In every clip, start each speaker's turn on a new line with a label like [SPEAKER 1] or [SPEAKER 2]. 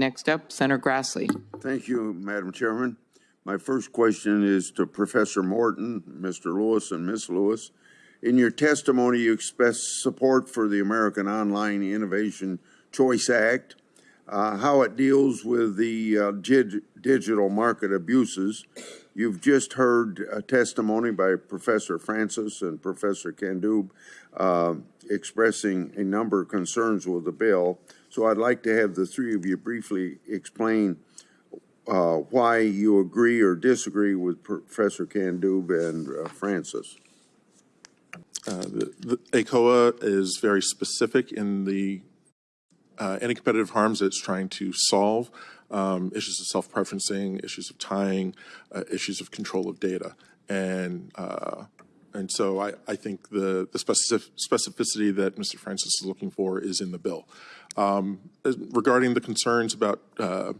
[SPEAKER 1] Next up, Senator Grassley.
[SPEAKER 2] Thank you, Madam Chairman. My first question is to Professor Morton, Mr. Lewis, and Ms. Lewis. In your testimony, you expressed support for the American Online Innovation Choice Act, uh, how it deals with the uh, gid- digital market abuses. You've just heard a testimony by Professor Francis and Professor Kandub uh, expressing a number of concerns with the bill. So I'd like to have the three of you briefly explain uh, why you agree or disagree with Professor Kandub and uh, Francis.
[SPEAKER 3] The AICOA is very specific in the uh, anti-competitive harms that it's trying to solve, um, issues of self-preferencing, issues of tying, uh, issues of control of data. And uh, and so I, I think the, the specific, specificity that Mr. Francis is looking for is in the bill. Um, regarding the concerns about uh,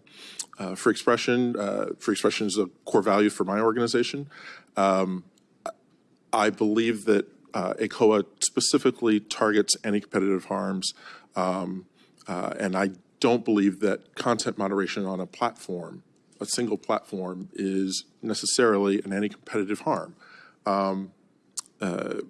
[SPEAKER 3] uh, free expression, uh, free expression is a core value for my organization. I believe that uh, specifically targets any competitive harms, um, uh, and I don't believe that content moderation on a platform, a single platform, is necessarily an anti-competitive harm. Um, uh,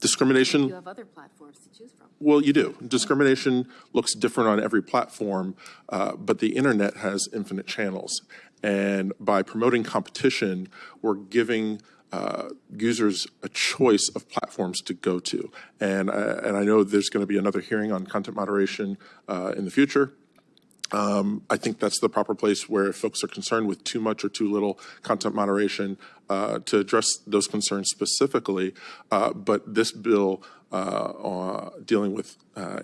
[SPEAKER 3] discrimination
[SPEAKER 4] You have other platforms to choose from.
[SPEAKER 3] well, you do. Discrimination looks different on every platform, uh, but the internet has infinite channels. And by promoting competition, we're giving uh, users a choice of platforms to go to. And, uh, and I know there's going to be another hearing on content moderation uh, in the future. Um, I think that's the proper place where folks are concerned with too much or too little content moderation uh, to address those concerns specifically. Uh, but this bill uh, dealing with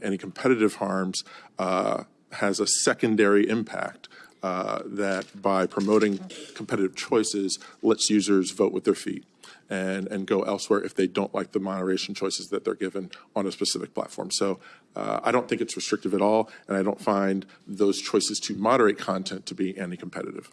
[SPEAKER 3] any competitive harms has a secondary impact. Uh, that by promoting competitive choices lets users vote with their feet and, and go elsewhere if they don't like the moderation choices that they're given on a specific platform. So uh, I don't think it's restrictive at all, and I don't find those choices to moderate content to be anti-competitive.